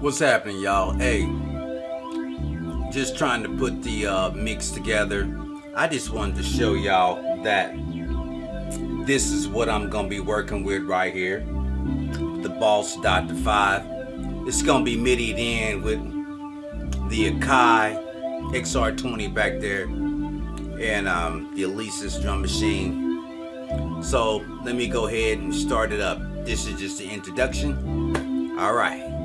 What's happening, y'all? Hey, just trying to put the uh, mix together. I just wanted to show y'all that this is what I'm gonna be working with right here. The Boss Dr. 5. It's gonna be midied in with the Akai XR20 back there and um, the Alesis drum machine. So let me go ahead and start it up. This is just the introduction. All right.